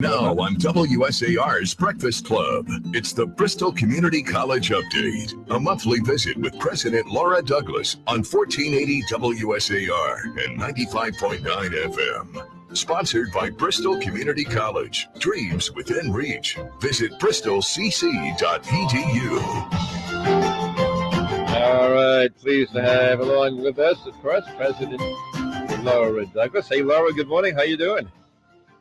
Now on WSAR's Breakfast Club, it's the Bristol Community College Update, a monthly visit with President Laura Douglas on 1480 WSAR and 95.9 FM. Sponsored by Bristol Community College. Dreams within reach. Visit bristolcc.edu. All right, pleased to have along with us, of course, President Laura Douglas. Hey, Laura, good morning. How you doing?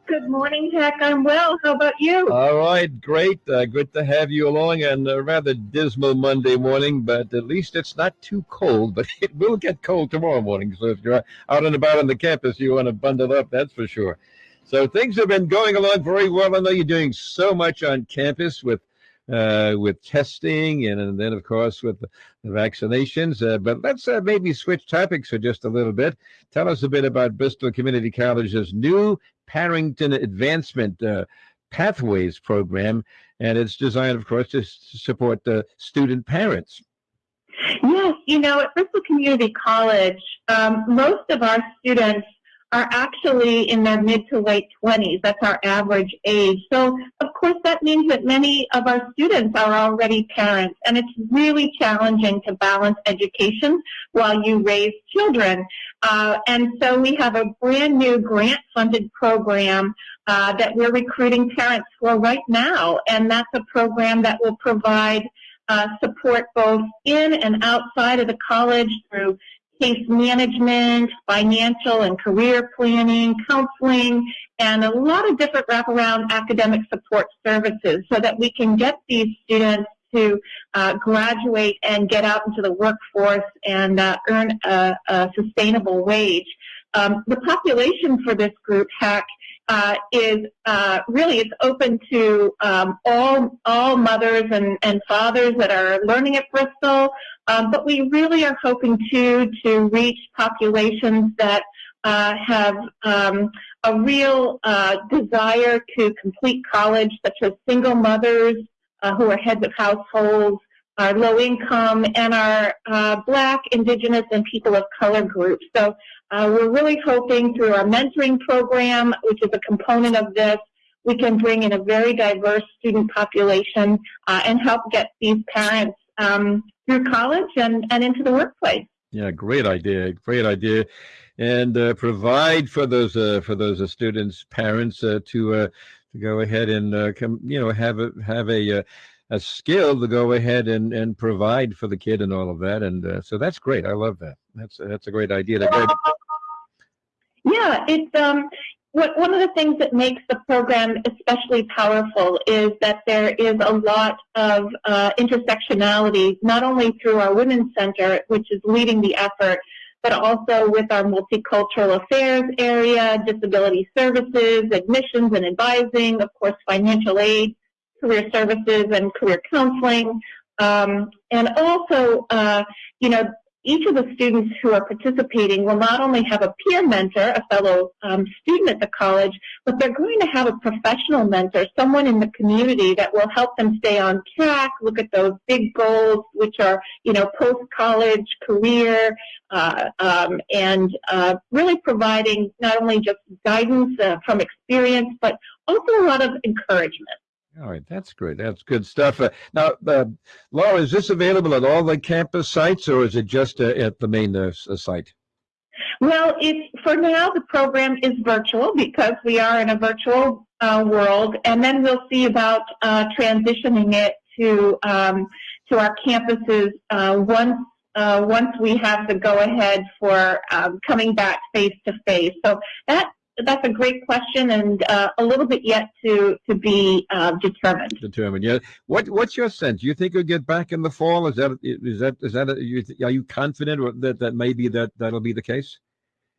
Good morning, Jack. I'm well. How about you? All right, great. Uh, good to have you along on a rather dismal Monday morning, but at least it's not too cold. But it will get cold tomorrow morning. So if you're out and about on the campus, you want to bundle up, that's for sure. So things have been going along very well. I know you're doing so much on campus with uh, with testing and, and, then, of course, with the, the vaccinations. Uh, but let's uh, maybe switch topics for just a little bit. Tell us a bit about Bristol Community College's new Parenting Advancement uh, Pathways program, and it's designed, of course, to support the student parents. Yes, you know, at Bristol Community College, um, most of our students are actually in their mid to late 20s. That's our average age. So, course, that means that many of our students are already parents, and it's really challenging to balance education while you raise children. Uh, and so we have a brand new grant-funded program uh, that we're recruiting parents for right now, and that's a program that will provide uh, support both in and outside of the college through case management, financial and career planning, counseling, and a lot of different wraparound academic support services so that we can get these students to uh, graduate and get out into the workforce and uh, earn a, a, sustainable wage. Um, the population for this group, HACC, uh, is uh, really it's open to um, all all mothers and, and fathers that are learning at Bristol, um, but we really are hoping to to reach populations that uh, have um, a real uh, desire to complete college, such as single mothers uh, who are heads of households, our low income, and our uh, Black, Indigenous, and people of color groups. So uh, we're really hoping through our mentoring program, which is a component of this, we can bring in a very diverse student population uh, and help get these parents um, through college and, and into the workplace. Yeah, great idea. Great idea. And uh, provide for those uh, for those uh, students, parents uh, to to go ahead and come, you know, have a have a a skill to go ahead and, and provide for the kid and all of that. And so that's great. I love that. That's that's a great idea. To yeah, it's um, what, one of the things that makes the program especially powerful is that there is a lot of uh, intersectionality, not only through our Women's Center, which is leading the effort, but also with our multicultural affairs area, disability services, admissions and advising, of course, financial aid, career services and career counseling, um, and also, uh, you know, each of the students who are participating will not only have a peer mentor, a fellow um, student at the college, but they're going to have a professional mentor, someone in the community that will help them stay on track, look at those big goals, which are, you know, post-college career, uh, um, and uh, really providing not only just guidance uh, from experience, but also a lot of encouragement. All right, that's great. That's good stuff. Uh, now, uh, Laura, is this available at all the campus sites, or is it just uh, at the main uh, uh, site? Well, it, for now, the program is virtual because we are in a virtual uh, world, and then we'll see about transitioning it to um, to our campuses once once we have the go ahead for um, coming back face to face. So that that's a great question, and uh, a little bit yet to to be uh, determined. Determined, yeah. What what's your sense? Do you think you'll get back in the fall? Is that is that is that a, are you confident that that maybe that that'll be the case?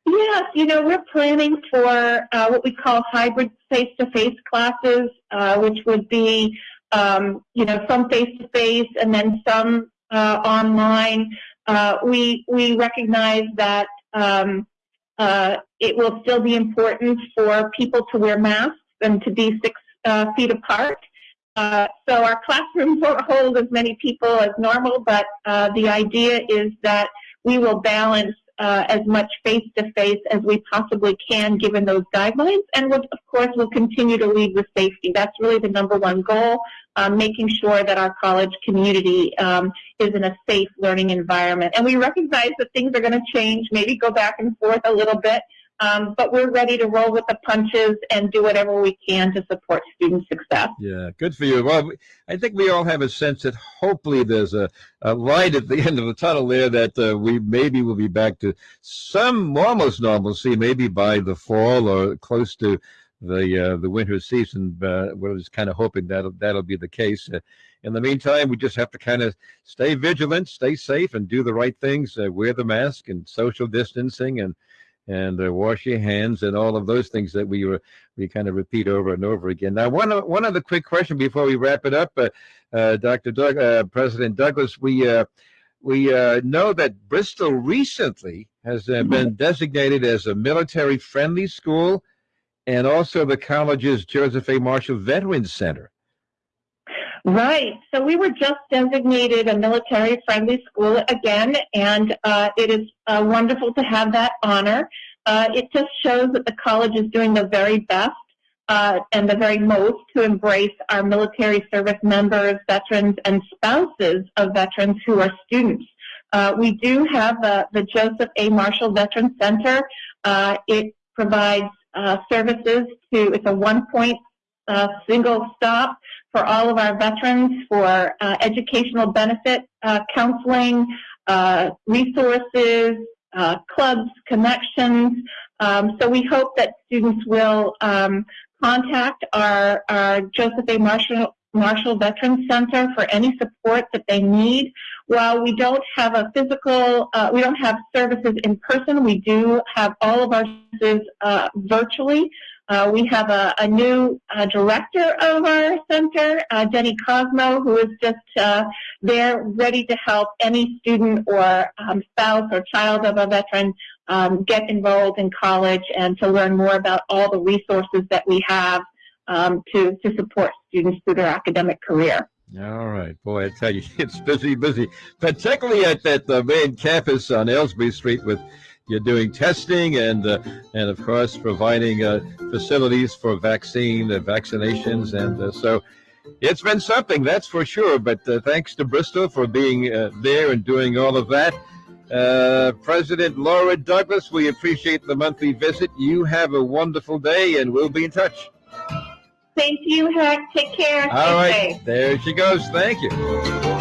Yes, you know we're planning for uh, what we call hybrid face-to-face classes, uh, which would be um, you know some face-to-face and then some uh, online. Uh, we we recognize that. Um, uh, it will still be important for people to wear masks and to be six uh, feet apart. Uh, so our classrooms won't hold as many people as normal, but uh, the idea is that we will balance uh, as much face to face as we possibly can given those guidelines. And we'll, of course, we'll continue to lead with safety. That's really the number one goal, um, making sure that our college community um, is in a safe learning environment. And we recognize that things are going to change, maybe go back and forth a little bit. Um, but we're ready to roll with the punches and do whatever we can to support student success. Yeah, good for you. Well, I think we all have a sense that hopefully there's a, a light at the end of the tunnel there that uh, we maybe will be back to some almost normalcy, maybe by the fall or close to the uh, the winter season. Uh, we're just kind of hoping that'll that'll be the case. Uh, in the meantime, we just have to kind of stay vigilant, stay safe, and do the right things. Uh, wear the mask and social distancing and and uh, wash your hands and all of those things that we were we kind of repeat over and over again. Now, one one other quick question before we wrap it up, uh, uh, Dr. Doug, uh, President Douglas, we uh, we uh, know that Bristol recently has been designated as a military-friendly school, and also the college's Joseph A. Marshall Veterans Center. Right. So we were just designated a military friendly school again, and uh, it is uh, wonderful to have that honor. Uh, it just shows that the college is doing the very best uh, and the very most to embrace our military service members, veterans, and spouses of veterans who are students. Uh, we do have the Joseph A. Marshall Veterans Center. Uh, it provides services to, it's a one-point single stop for all of our veterans for uh, educational benefit, uh, counseling, uh, resources, uh, clubs, connections. Um, so we hope that students will um, contact our, our Joseph A. Marshall, Marshall Veterans Center for any support that they need. While we don't have a physical, uh, we don't have services in person, we do have all of our services uh, virtually. Uh, we have a, a new uh, director of our center, uh, Jenny Cosmo, who is just uh, there ready to help any student or um, spouse or child of a veteran um, get enrolled in college and to learn more about all the resources that we have um, to, to support students through their academic career. All right, boy, I tell you, it's busy, busy, particularly at that the main campus on Elsbree Street with you're doing testing and uh, and of course providing uh, facilities for vaccine uh, vaccinations and uh, so it's been something that's for sure but uh, thanks to Bristol for being uh, there and doing all of that. President Laura Douglas we appreciate the monthly visit. You have a wonderful day and we'll be in touch. Thank you Heck. Take care. All right. there she goes. Thank you